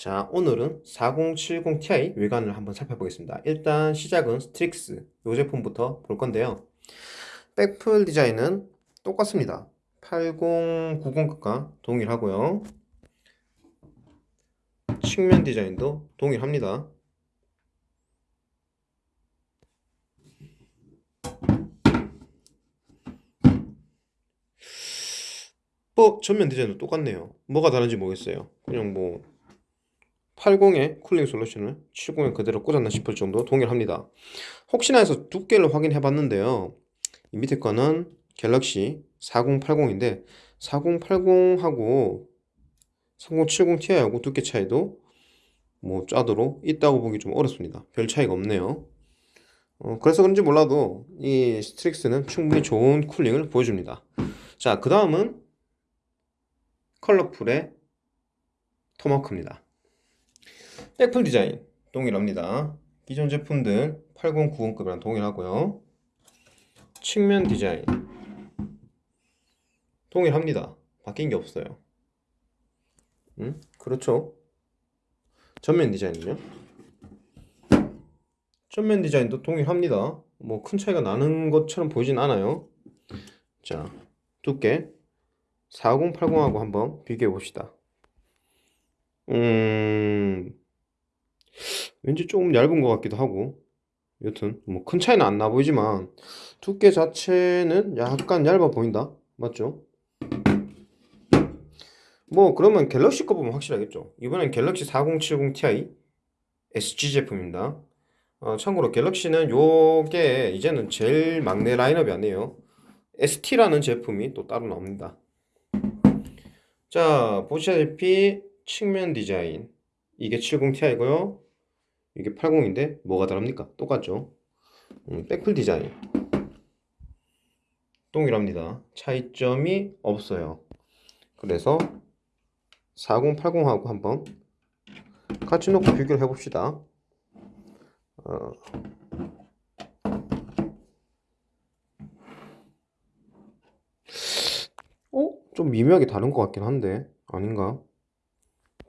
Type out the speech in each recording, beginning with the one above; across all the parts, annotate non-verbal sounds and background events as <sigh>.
자, 오늘은 4070 Ti 외관을 한번 살펴보겠습니다. 일단 시작은 스트릭스 이 제품부터 볼 건데요. 백플 디자인은 똑같습니다. 8090급과 동일하고요. 측면 디자인도 동일합니다. 뭐 전면 디자인도 똑같네요. 뭐가 다른지 모르겠어요. 그냥 뭐 80에 cooling 솔루션을 70에 그대로 꽂았나 싶을 정도 동일합니다. 혹시나 해서 두께를 확인해 봤는데요. 이 밑에 거는 갤럭시 4080인데 4080하고 3070 Ti하고 두께 차이도 뭐 짜도록 있다고 보기 좀 어렵습니다. 별 차이가 없네요. 어, 그래서 그런지 몰라도 이 스트릭스는 충분히 좋은 cooling을 보여줍니다. 자, 그 다음은 컬러풀의 토마크입니다. 백플 디자인 동일합니다. 기존 제품들 8090급이랑 동일하고요. 측면 디자인 동일합니다. 바뀐 게 없어요. 음? 그렇죠. 전면 디자인은요? 전면 디자인도 동일합니다. 뭐 큰 차이가 나는 것처럼 보이진 않아요. 자, 두께 4080하고 한번 비교해 봅시다. 음, 왠지 조금 얇은 것 같기도 하고. 여튼 뭐 큰 차이는 안 나 보이지만 두께 자체는 약간 얇아 보인다. 맞죠? 뭐 그러면 갤럭시 거 보면 확실하겠죠? 이번엔 갤럭시 4070 Ti SG 제품입니다. 어, 참고로 갤럭시는 요게 이제는 제일 막내 라인업이 아니에요. ST라는 제품이 또 따로 나옵니다. 자 보시다시피 측면 디자인. 이게 70ti고요 이게 80인데 뭐가 다릅니까? 똑같죠? 음, 백플 디자인 동일합니다. 차이점이 없어요. 그래서 4080하고 한번 같이 놓고 비교를 해봅시다. 어, 어? 좀 미묘하게 다른 것 같긴 한데 아닌가?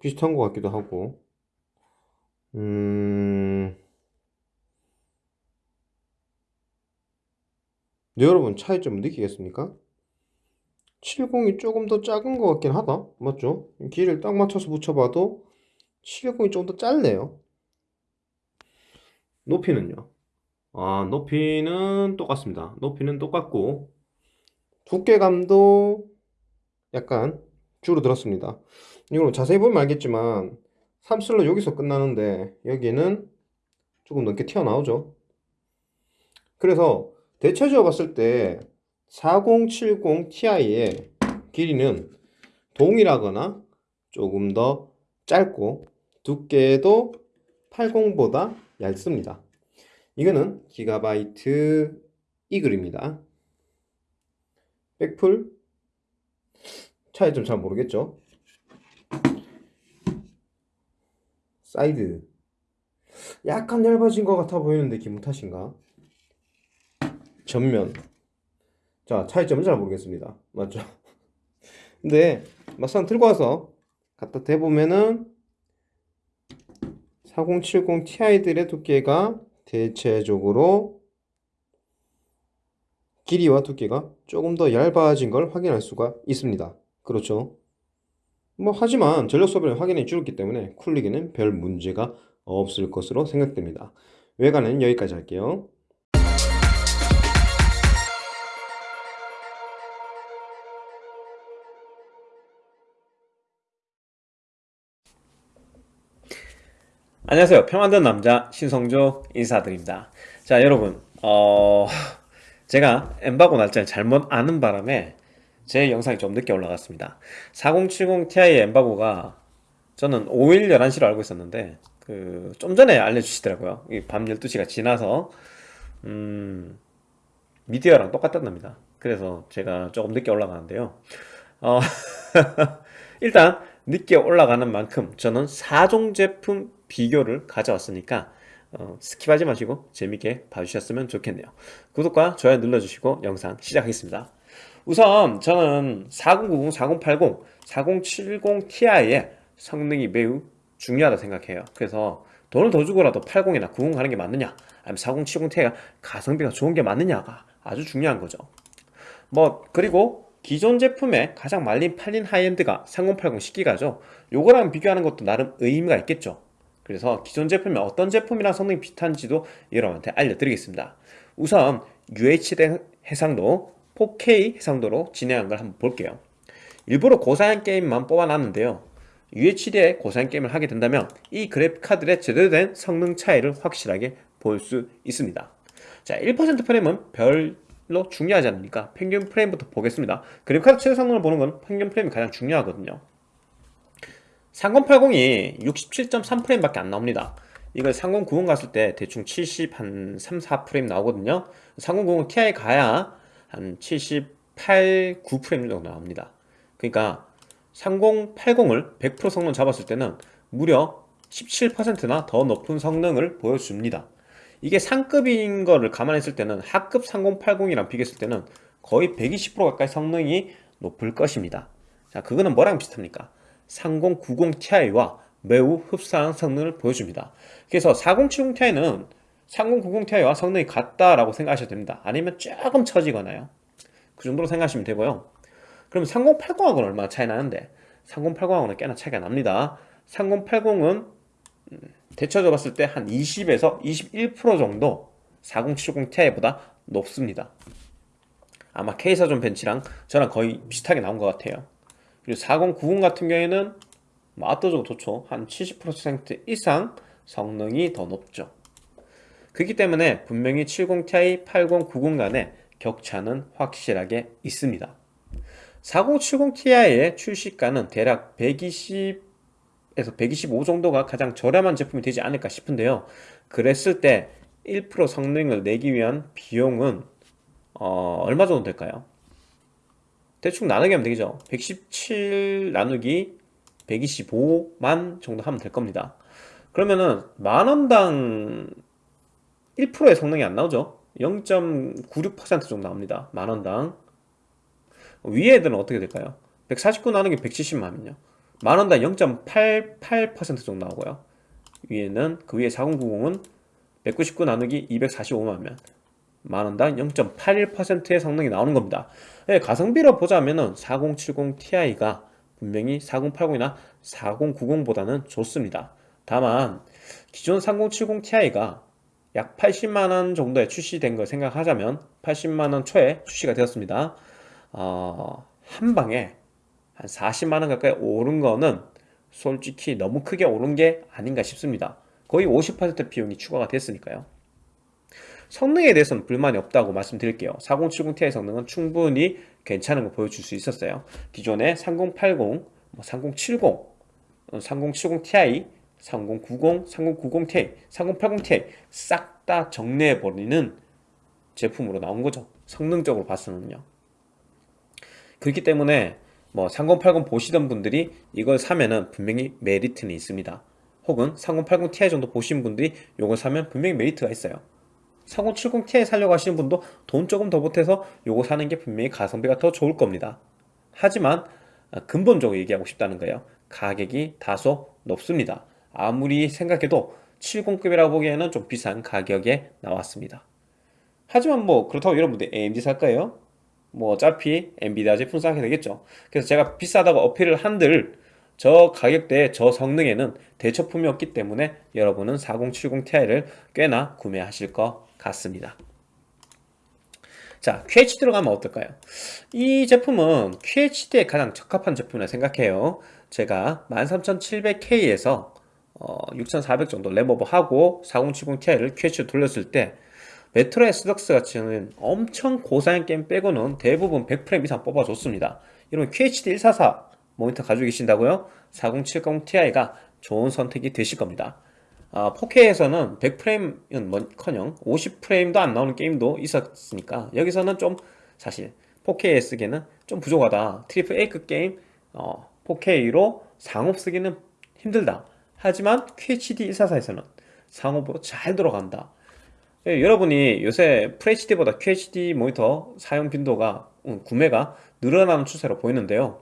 비슷한 것 같기도 하고 음... 네, 여러분 차이점 느끼겠습니까? 70이 조금 더 작은 것 같긴 하다 맞죠? 길을 딱 맞춰서 붙여봐도 710이 좀더 짧네요 높이는요? 아 높이는 똑같습니다 높이는 똑같고 두께감도 약간 줄어들었습니다 이거 자세히 보면 알겠지만 3슬롯 여기서 끝나는데 여기는 조금 넘게 튀어나오죠. 그래서 대체적으로 봤을 때 4070 Ti의 길이는 동일하거나 조금 더 짧고 두께도 80보다 얇습니다. 이거는 기가바이트 이글입니다. 백플 차이점 잘 모르겠죠 사이드. 약간 얇아진 것 같아 보이는데 기분 탓인가? 전면. 자 차이점은 잘 모르겠습니다. 맞죠? <laughs> 근데 막상 들고 와서 갖다 대보면은 4070 Ti들의 두께가 대체적으로 길이와 두께가 조금 더 얇아진 걸 확인할 수가 있습니다. 그렇죠 뭐 하지만 전력 소비를 확연히 줄었기 때문에 쿨리기는 별 문제가 없을 것으로 생각됩니다. 외관은 여기까지 할게요. 안녕하세요. 평안든 남자 신성조 인사드립니다. 자 여러분 어... 제가 엠바고 날짜를 잘못 아는 바람에 제 영상이 좀 늦게 올라갔습니다. 4070 Ti 엠바고가 저는 5일 11시로 알고 있었는데 그 좀 전에 알려주시더라고요. 밤 12시가 지나서 음, 미디어랑 똑같답니다. 그래서 제가 조금 늦게 올라가는데요. 어, <laughs> 일단 늦게 올라가는 만큼 저는 4종 제품 비교를 가져왔으니까 어, skip하지 마시고 재밌게 봐주셨으면 좋겠네요. 구독과 좋아요 눌러주시고 영상 시작하겠습니다 우선 저는 4090, 4080, 4070 Ti의 성능이 매우 중요하다 생각해요. 그래서 돈을 더 주고라도 80이나 90 가는 게 맞느냐, 아니면 40, 70 Ti가 가성비가 좋은 게 맞느냐가 아주 중요한 거죠. 뭐 그리고 기존 제품의 가장 많이 팔린 high-end가 3080 10기가죠. 요거랑 비교하는 것도 나름 의미가 있겠죠. 그래서 기존 제품이 어떤 제품이랑 성능이 비슷한지도 여러분한테 알려드리겠습니다. 우선 UHD 해상도 4K 해상도로 진행한 걸 한번 볼게요. 일부러 고사양 게임만 뽑아놨는데요. UHD에 고사양 게임을 하게 된다면 이 그래픽 카드의 제대로 된 성능 차이를 확실하게 볼 수 있습니다. 자, 1% 프레임은 별로 중요하지 않으니까 평균 프레임부터 보겠습니다. 그래픽 카드 최대 성능을 보는 건 평균 프레임이 가장 중요하거든요. 3080이 67.3프레임밖에 안 나옵니다. 이걸 3090 갔을 때 대충 70 한 3, 4프레임 나오거든요. 3090 Ti 가야 한 78, 9프레임 정도 나옵니다. 그러니까 3080을 100% 성능 잡았을 때는 무려 17%나 더 높은 성능을 보여줍니다. 이게 상급인 거를 감안했을 때는 하급 3080이랑 비교했을 때는 거의 120% 가까이 성능이 높을 것입니다. 자, 그거는 뭐랑 비슷합니까? 3090 Ti와 매우 흡사한 성능을 보여줍니다. 그래서 4070 Ti는 3090 Ti와 성능이 같다라고 생각하셔도 됩니다. 아니면 조금 처지거나요. 그 정도로 생각하시면 되고요. 그럼 3080하고는 얼마나 차이 나는데 3080하고는 꽤나 차이가 납니다. 3080은 대처져 봤을 때 한 20에서 21% 정도 4070 Ti보다 높습니다. 아마 K사전 벤치랑 저랑 거의 비슷하게 나온 것 같아요. 그리고 4090 같은 경우에는 뭐 압도적으로 좋죠. 한 70% 이상 성능이 더 높죠. 그렇기 때문에 분명히 70 Ti, 80, 90 간의 격차는 확실하게 있습니다. 4070 Ti의 출시가는 대략 120에서 125 정도가 가장 저렴한 제품이 되지 않을까 싶은데요. 그랬을 때 1% 성능을 내기 위한 비용은 어, 얼마 정도 될까요? 대충 나누기 하면 되겠죠. 117 나누기 125만 정도 하면 될 겁니다. 그러면은 만원당 1%의 성능이 안 나오죠. 0.96% 정도 나옵니다. 만원당. 위에 애들은 어떻게 될까요? 149 나누기 170만은요. 만원당 0.88% 정도 나오고요. 위에는 그 위에 4090은 199 나누기 245만면 만원당 0.81%의 성능이 나오는 겁니다. 네, 가성비로 보자면은 4070 Ti가 분명히 4080이나 4090보다는 좋습니다. 다만 기존 3070 Ti가 약 80만원 정도에 출시된 걸 생각하자면 80만원 초에 출시가 되었습니다. 어, 한 방에 한 40만원 가까이 오른 거는 솔직히 너무 크게 오른 게 아닌가 싶습니다. 거의 50% 비용이 추가가 됐으니까요. 성능에 대해서는 불만이 없다고 말씀드릴게요. 4070 Ti 성능은 충분히 괜찮은 거 보여줄 수 있었어요. 기존의 3080, 3070, 3070 Ti, 3090, 3090 Ti, 3080 Ti 싹 다 정리해버리는 제품으로 나온 거죠. 성능적으로 봤으면요. 그렇기 때문에 뭐 3080 보시던 분들이 이걸 사면은 분명히 메리트는 있습니다. 혹은 3080 Ti 정도 보신 분들이 이걸 사면 분명히 메리트가 있어요. 4070 Ti 살려고 하시는 분도 돈 조금 더 보태서 요거 사는 게 분명히 가성비가 더 좋을 겁니다. 하지만 아, 근본적으로 얘기하고 싶다는 거예요. 가격이 다소 높습니다. 아무리 생각해도 70급이라고 보기에는 좀 비싼 가격에 나왔습니다. 하지만 뭐 그렇다고 여러분들 AMD 살 거예요? 뭐 어차피 엔비디아 제품 사게 되겠죠. 그래서 제가 비싸다고 어필을 한들 저 가격대에 저 성능에는 대체품이 없기 때문에 여러분은 4070 Ti를 꽤나 구매하실 것 같습니다. 자, QHD로 가면 어떨까요? 이 제품은 QHD에 가장 적합한 제품이라 생각해요. 제가 13700K에서 어, 6400 정도 램오버 하고 4070 Ti를 QHD로 돌렸을 때 메트로 엑소더스 같은 엄청 고사양 게임 빼고는 대부분 100프레임 이상 뽑아줬습니다. 이런 QHD 144 모니터 가지고 계신다고요? 4070 Ti가 좋은 선택이 되실 겁니다. 아, 4K에서는 100프레임은 뭐커녕 50프레임도 안 나오는 게임도 있었으니까 여기서는 좀 사실 4K에 쓰기에는 좀 부족하다. triple A급 게임 어, 4K로 상옵 쓰기는 힘들다. 하지만 QHD 144에서는 상옵으로 잘 들어간다. 예, 여러분이 요새 FHD보다 QHD 모니터 사용 빈도가 음, 구매가 늘어나는 추세로 보이는데요.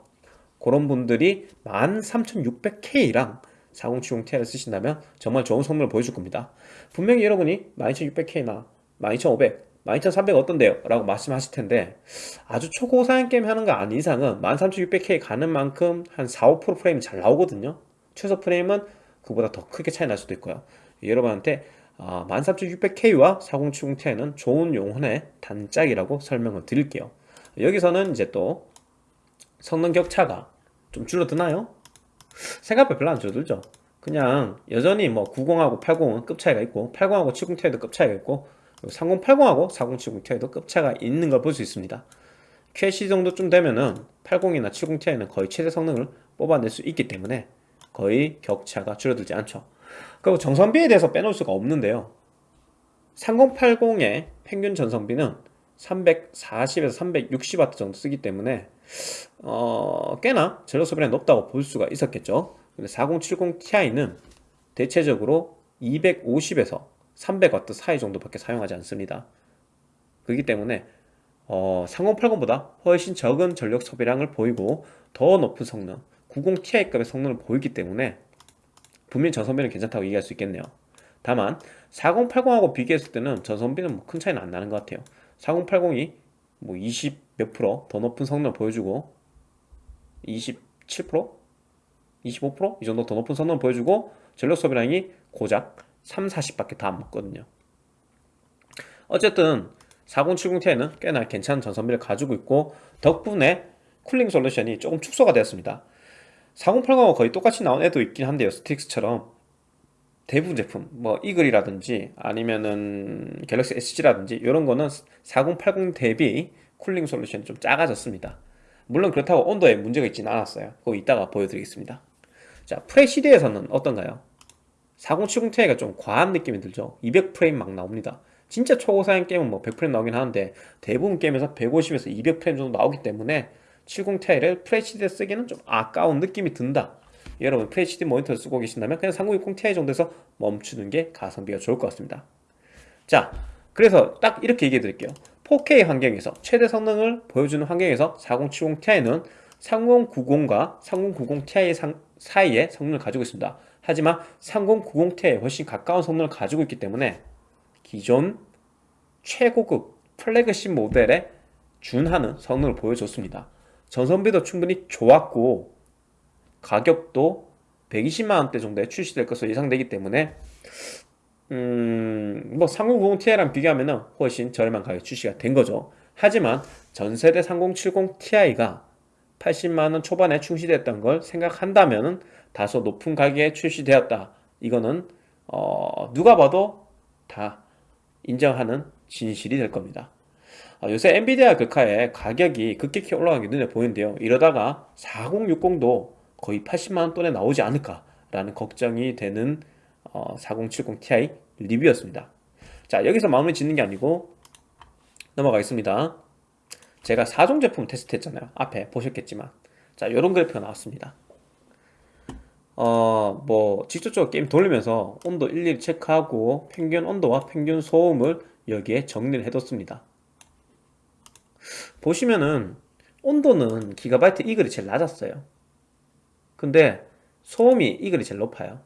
그런 분들이 13600K랑 4070 Ti를 쓰신다면 정말 좋은 성능을 보여줄 겁니다. 분명히 여러분이 12600K나 12500, 12300 어떤데요? 라고 말씀하실 텐데 아주 초고사양 게임 하는 거 아닌 이상은 13600K 가는 만큼 한 4, 5% 프레임이 잘 나오거든요. 최소 프레임은 그보다 더 크게 차이 날 수도 있고요. 여러분한테 13600K와 4070 Ti는 좋은 용혼의 단짝이라고 설명을 드릴게요. 여기서는 이제 또 성능 격차가 좀 줄어드나요? 생각보다 별로 안 줄어들죠. 그냥 여전히 뭐 90하고 80은 급 차이가 있고 80하고 70 Ti도 급 차이가 있고 3080하고 4070 Ti도 급 차이가 있는 걸 볼 수 있습니다. QHD 정도쯤 되면은 80이나 70 Ti는 거의 최대 성능을 뽑아낼 수 있기 때문에 거의 격차가 줄어들지 않죠. 그리고 정성비에 대해서 빼놓을 수가 없는데요. 3080의 평균 전성비는 340에서 360W 정도 쓰기 때문에 어, 꽤나 전력 소비량이 높다고 볼 수가 있었겠죠. 근데 4070 Ti는 대체적으로 250에서 300W 사이 정도밖에 사용하지 않습니다. 그렇기 때문에 어, 3080보다 훨씬 적은 전력 소비량을 보이고 더 높은 성능, 90 Ti급의 성능을 보이기 때문에 분명히 전성비는 괜찮다고 얘기할 수 있겠네요. 다만 4080하고 비교했을 때는 전성비는 뭐 큰 차이는 안 나는 것 같아요. 4080이 뭐 20 몇 프로 더 높은 성능을 보여주고 27%? 25%? 이 정도 더 높은 성능을 보여주고 전력 소비량이 고작 3, 40밖에 다 안 먹거든요. 어쨌든 4070ti는 꽤나 괜찮은 전성비를 가지고 있고 덕분에 쿨링 솔루션이 조금 축소가 되었습니다. 4080하고 거의 똑같이 나온 애도 있긴 한데요. 스트릭스처럼 대부분 제품 뭐 이글이라든지 아니면은 갤럭시 SG라든지 이런 거는 4080 대비 cooling 솔루션이 좀 작아졌습니다. 물론 그렇다고 온도에 문제가 있지는 않았어요. 그거 이따가 보여드리겠습니다. 자, FHD에서는 어떤가요? 4070 Ti가 좀 과한 느낌이 들죠. 200프레임 막 나옵니다. 진짜 초고사양 게임은 뭐 100프레임 나오긴 하는데 대부분 게임에서 150에서 200프레임 정도 나오기 때문에 70 Ti를 FHD에 쓰기는 좀 아까운 느낌이 든다. 여러분 FHD 모니터를 쓰고 계신다면 그냥 3060 Ti 정도에서 멈추는 게 가성비가 좋을 것 같습니다. 자, 그래서 딱 이렇게 얘기해 드릴게요. 4K 환경에서 최대 성능을 보여주는 환경에서 4070 Ti는 3090과 3090 Ti 사이의 성능을 가지고 있습니다. 하지만 3090 Ti에 훨씬 가까운 성능을 가지고 있기 때문에 기존 최고급 플래그십 모델에 준하는 성능을 보여줬습니다. 전선비도 충분히 좋았고 가격도 120만원대 정도에 출시될 것으로 예상되기 때문에 음, 뭐 3090 Ti랑 비교하면 훨씬 저렴한 가격에 출시가 된 거죠. 하지만 전세대 3070 Ti가 80만원 초반에 출시됐던 걸 생각한다면 다소 높은 가격에 출시되었다. 이거는 어, 누가 봐도 다 인정하는 진실이 될 겁니다. 어, 요새 엔비디아 글카의 가격이 급격히 올라간 게 눈에 보이는데요. 이러다가 4060도 거의 80만원 돈에 나오지 않을까 라는 걱정이 되는 어, 4070 Ti 리뷰였습니다. 자 여기서 마무리 짓는 게 아니고 넘어가겠습니다. 제가 4종 제품 테스트 했잖아요. 앞에 보셨겠지만 자 이런 그래프가 나왔습니다. 어, 뭐 직접적으로 게임 돌리면서 온도 일일이 체크하고 평균 온도와 평균 소음을 여기에 정리를 해뒀습니다. 보시면은 온도는 Gigabyte Eagle이 제일 낮았어요. 근데 소음이 Eagle이 제일 높아요.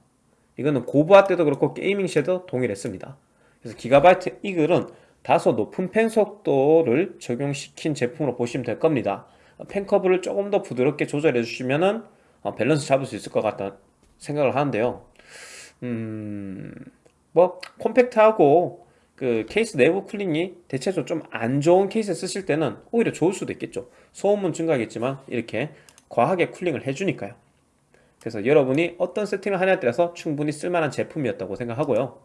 이거는 고부하 때도 그렇고 gaming 시에도 동일했습니다. 그래서 Gigabyte Eagle은 다소 높은 팬 속도를 적용시킨 제품으로 보시면 될 겁니다. 팬 커브를 조금 더 부드럽게 조절해 주시면은 어, 밸런스 잡을 수 있을 것 같다 생각을 하는데요. 음, 뭐 콤팩트하고 그 케이스 내부 cooling이 대체적으로 좀 안 좋은 케이스 쓰실 때는 오히려 좋을 수도 있겠죠. 소음은 증가하겠지만 이렇게 과하게 cooling을 해주니까요. 그래서 여러분이 어떤 세팅을 하냐에 따라서 충분히 쓸만한 제품이었다고 생각하고요.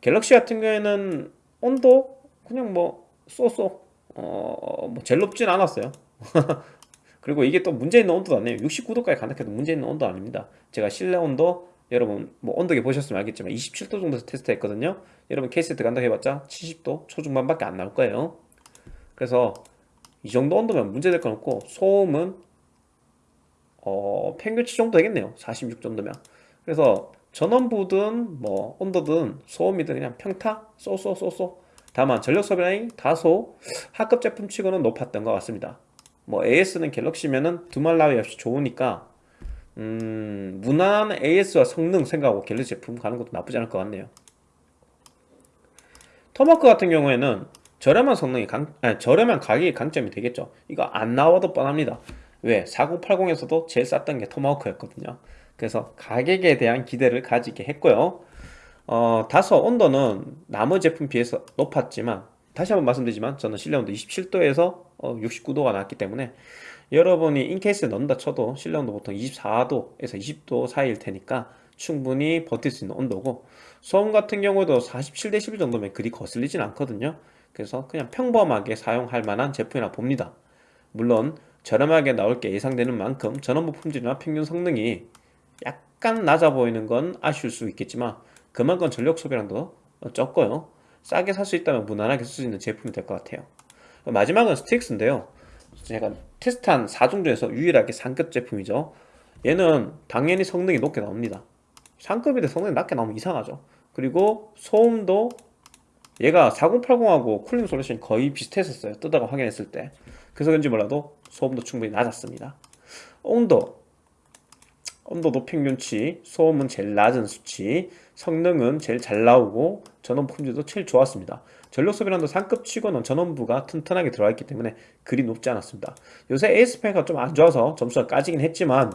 갤럭시 같은 경우에는 온도 그냥 뭐 쏘쏘 어, 뭐 제일 높진 않았어요. <laughs> 그리고 이게 또 문제 있는 온도도 아니에요. 69도까지 간다해도 문제 있는 온도 아닙니다. 제가 실내 온도 여러분 뭐 온도계 보셨으면 알겠지만 27도 정도에서 테스트했거든요. 여러분 케이스에 들어간다 해봤자 70도 초중반밖에 안 나올 거예요. 그래서 이 정도 온도면 문제될 건 없고 소음은 어, 평균치 정도 되겠네요. 46 정도면. 그래서 전원부든 뭐 온도든 소음이든 그냥 평타 쏘쏘쏘쏘 다만 전력 소비량이 다소 하급 제품 치고는 높았던 것 같습니다. 뭐 AS는 갤럭시면은 두말 나위 없이 좋으니까 음, 무난한 AS와 성능 생각하고 갤럭시 제품 가는 것도 나쁘지 않을 것 같네요. 토마크 같은 경우에는 저렴한 성능이 강, 아니, 저렴한 가격이 강점이 되겠죠. 이거 안 나와도 뻔합니다. 왜? 4080에서도 제일 쌌던 게 토마호크였거든요. 그래서 가격에 대한 기대를 가지게 했고요. 어, 다소 온도는 나머지 제품 비해서 높았지만 다시 한번 말씀드리지만 저는 실내 온도 27도에서 69도가 나왔기 때문에 여러분이 인케이스에 넣는다 쳐도 실내 온도 보통 24도에서 20도 사이일 테니까 충분히 버틸 수 있는 온도고 소음 같은 경우도 47dB 정도면 그리 거슬리진 않거든요. 그래서 그냥 평범하게 사용할 만한 제품이라 봅니다. 물론 저렴하게 나올 게 예상되는 만큼 전원부 품질이나 평균 성능이 약간 낮아 보이는 건 아쉬울 수 있겠지만 그만큼 전력 소비량도 적고요. 싸게 살 수 있다면 무난하게 쓸 수 있는 제품이 될 것 같아요. 마지막은 Strix인데요. 제가 테스트한 4종 중에서 유일하게 상급 제품이죠. 얘는 당연히 성능이 높게 나옵니다. 상급인데 성능이 낮게 나오면 이상하죠. 그리고 소음도 얘가 4080하고 cooling solution이 거의 비슷했었어요. 뜯다가 확인했을 때. 그래서 그런지 몰라도 소음도 충분히 낮았습니다. 온도. 온도도 평균치, 소음은 제일 낮은 수치, 성능은 제일 잘 나오고 전원 품질도 제일 좋았습니다. 전력 소비량도 상급 치고는 전원부가 튼튼하게 들어가 있기 때문에 그리 높지 않았습니다. 요새 ASP가 좀 안 좋아서 점수가 까지긴 했지만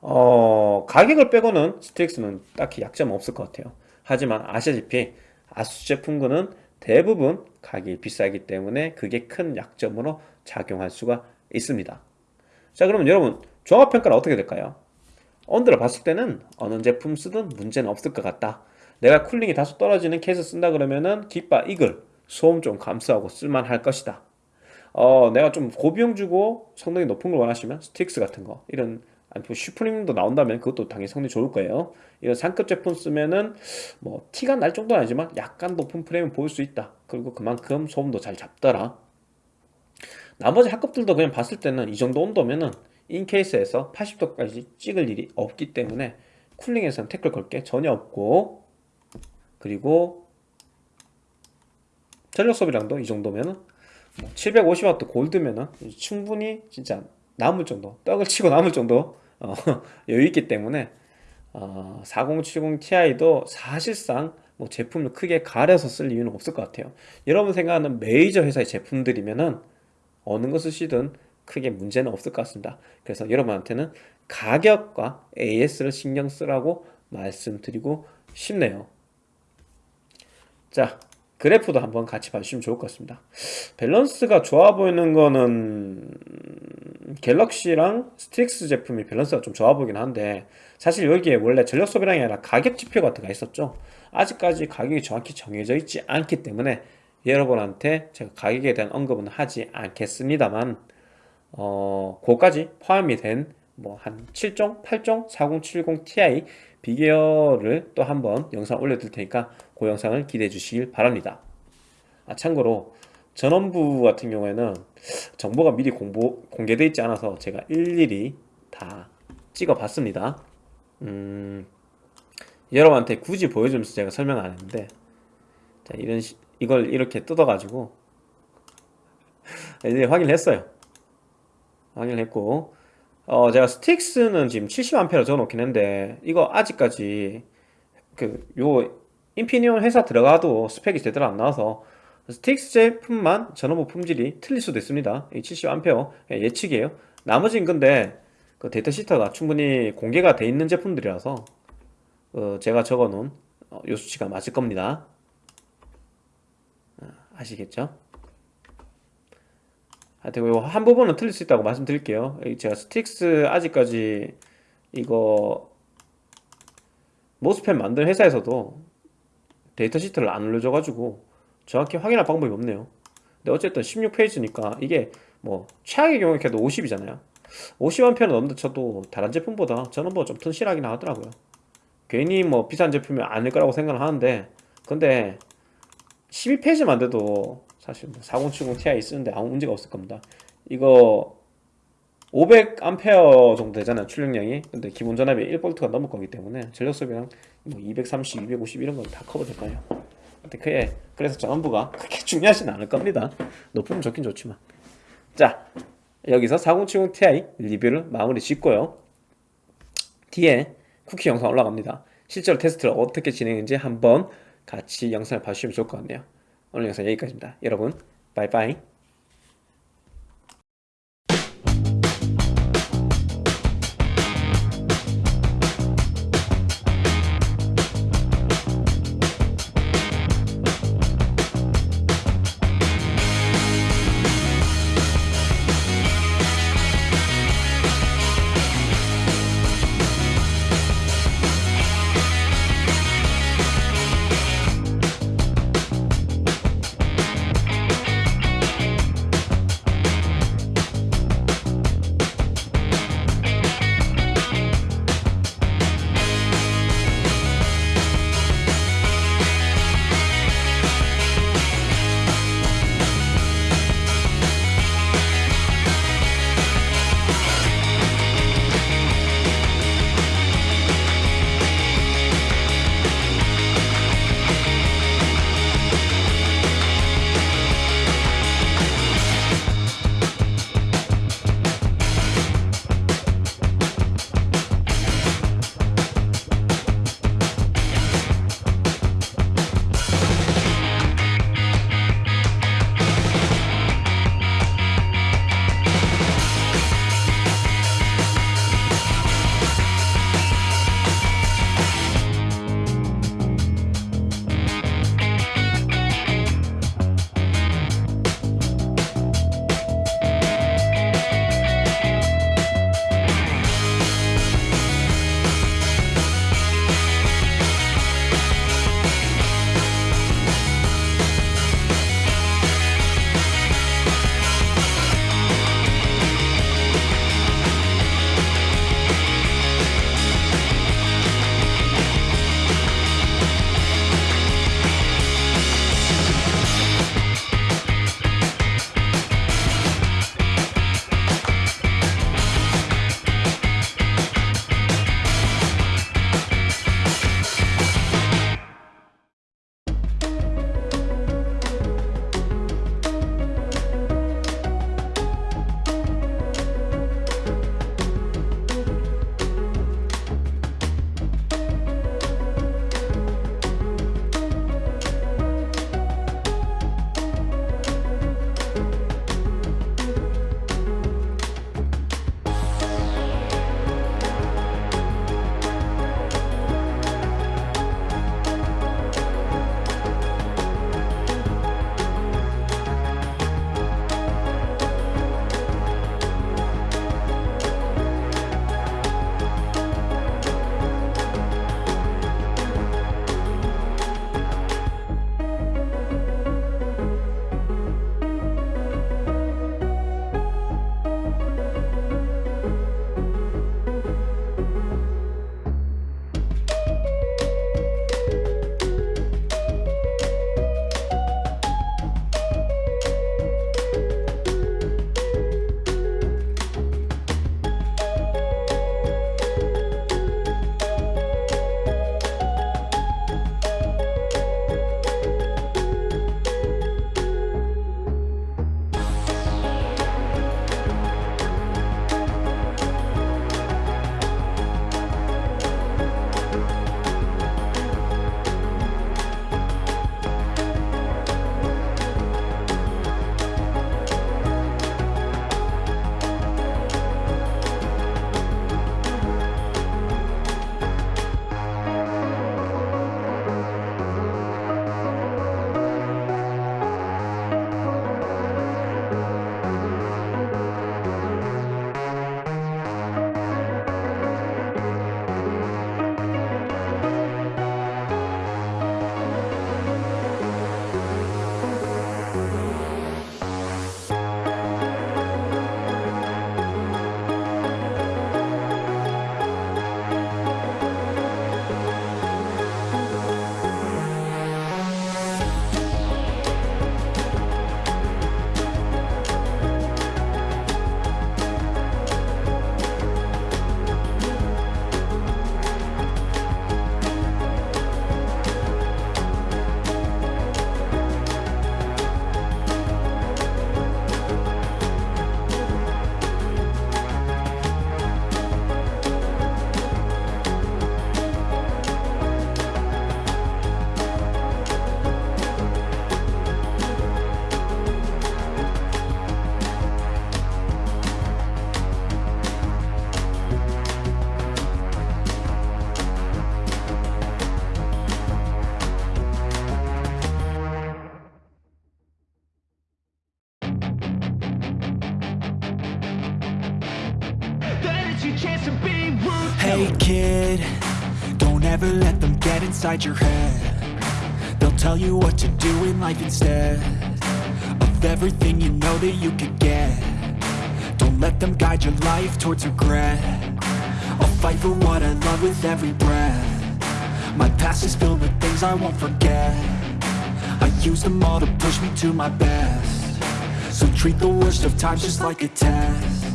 어, 가격을 빼고는 스틱스는 딱히 약점은 없을 것 같아요. 하지만 아시다시피 아수스 제품군은 대부분 가격이 비싸기 때문에 그게 큰 약점으로 작용할 수가 있습니다. 자, 그러면 여러분 종합평가는 어떻게 될까요? 온도를 봤을 때는 어느 제품 쓰든 문제는 없을 것 같다. 내가 cooling이 다소 떨어지는 케이스 쓴다 그러면은 깃바 Eagle 소음 좀 감소하고 쓸만할 것이다. 어, 내가 좀 고비용 주고 성능이 높은 걸 원하시면 Strix 같은 거 이런 아니 뭐 Suprim도 나온다면 그것도 당연히 성능이 좋을 거예요. 이런 상급 제품 쓰면은 뭐 티가 날 정도는 아니지만 약간 높은 프레임을 보일 수 있다. 그리고 그만큼 소음도 잘 잡더라. 나머지 하급들도 그냥 봤을 때는 이 정도 온도면은 인케이스에서 80도까지 찍을 일이 없기 때문에 쿨링에서는 태클 걸 게 전혀 없고 그리고 전력 소비량도 이 정도면은 뭐 750W 골드면은 충분히 진짜 남을 정도 떡을 치고 남을 정도 어, <laughs> 여유 있기 때문에 어, 4070 Ti도 사실상 뭐 제품을 크게 가려서 쓸 이유는 없을 것 같아요. 여러분 생각하는 메이저 회사의 제품들이면은 어느 거 쓰시든 크게 문제는 없을 것 같습니다. 그래서 여러분한테는 가격과 AS를 신경 쓰라고 말씀드리고 싶네요. 자, 그래프도 한번 같이 봐주시면 좋을 것 같습니다. 밸런스가 좋아 보이는 거는 갤럭시랑 Strix 제품이 밸런스가 좀 좋아 보이긴 한데 사실 여기에 원래 전력 소비량이 아니라 가격 지표 같은 거 있었죠. 아직까지 가격이 정확히 정해져 있지 않기 때문에 여러분한테 제가 가격에 대한 언급은 하지 않겠습니다만 어, 그거까지 포함이 된 뭐 한 7종, 8종, 4070 Ti 비교를 또 한번 영상 올려둘 테니까 그 영상을 기대해 주시길 바랍니다. 아, 참고로 전원부 같은 경우에는 정보가 미리 공보, 공개되어 있지 않아서 제가 일일이 다 찍어 봤습니다. 음, 여러분한테 굳이 보여주면서 제가 설명 안 했는데 자, 이런 시, 이걸 이렇게 뜯어가지고 이제 확인을 했어요. 확인을 했고 어 제가 Strix는 지금 70A로 적어놓긴 했는데 이거 아직까지 그 요 Infineon 회사 들어가도 스펙이 제대로 안 나와서 Strix 제품만 전원부 품질이 틀릴 수도 있습니다. 이 70A 예측이에요. 나머지는 근데 그 data sheet가 충분히 공개가 돼 있는 제품들이라서 어 제가 적어놓은 어, 요 수치가 맞을 겁니다. 아, 아시겠죠? 하여튼 한 부분은 틀릴 수 있다고 말씀드릴게요. 이 제가 Strix 아직까지 이거 MOSFET 만든 회사에서도 data sheet를 안 올려줘가지고 정확히 확인할 방법이 없네요. 근데 어쨌든 16페이지니까 이게 뭐 최악의 경우에 걔도 50이잖아요. 50A는 넘는다 쳐도 다른 제품보다 전원부가 좀 튼실하긴 하더라고요. 괜히 뭐 비싼 제품이 아닐 거라고 생각을 하는데 근데 12페이지만 돼도 사실 뭐 4070 Ti 쓰는데 아무 문제가 없을 겁니다. 이거 500A 정도 되잖아요 출력량이. 근데 기본 전압이 1V가 넘을 거기 때문에 전력 소비랑 뭐 230, 250 이런 건 다 커버될 거예요. 근데 그게 그래서 전원부가 그렇게 중요하진 않을 겁니다. 높으면 좋긴 좋지만. 자 여기서 4070 Ti 리뷰를 마무리 짓고요. 뒤에 쿠키 영상 올라갑니다. 실제로 테스트를 어떻게 진행했는지 한번 같이 영상을 봐주시면 좋을 것 같네요. 오늘 영상 여기까지입니다. 여러분 바이바이 Hey kid, don't ever let them get inside your head. They'll tell you what to do in life instead of everything you know that you could get. Don't let them guide your life towards regret. I'll fight for what I love with every breath. My past is filled with things I won't forget. I use them all to push me to my best. So treat the worst of times just like a test.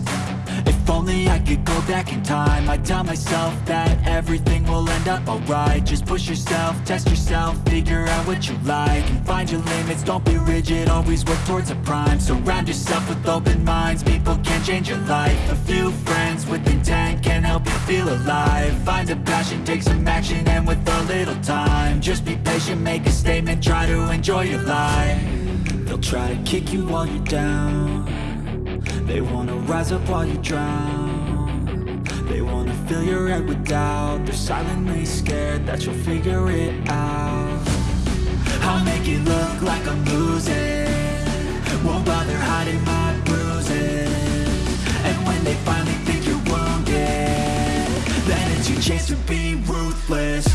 Only I could go back in time. I'd tell myself that everything will end up alright. Just push yourself, test yourself, figure out what you like And find your limits, don't be rigid, always work towards a prime. Surround yourself with open minds, people can change your life. A few friends with intent can help you feel alive. Find a passion, take some action, and with a little time Just be patient, make a statement, try to enjoy your life. They'll try to kick you while you're down they wanna rise up while you drown. They wanna fill your head with doubt. They're silently scared that you'll figure it out. I'll make it look like I'm losing. Won't bother hiding my bruises. And when they finally think you're wounded Then it's your chance to be ruthless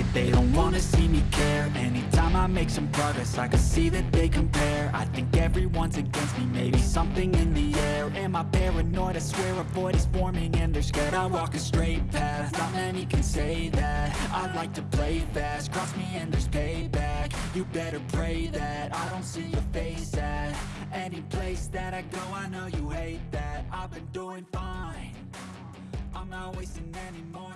it, they don't wanna see me care. Anytime I make some progress, I can see that they compare. I think everyone's against me, maybe something in the air. Am I paranoid? I swear a void is forming and they're scared I walk a straight path, not many can say that. I like to play fast, cross me and there's payback. You better pray that I don't see your face at Any place that I go, I know you hate that. I've been doing fine. I'm not wasting any more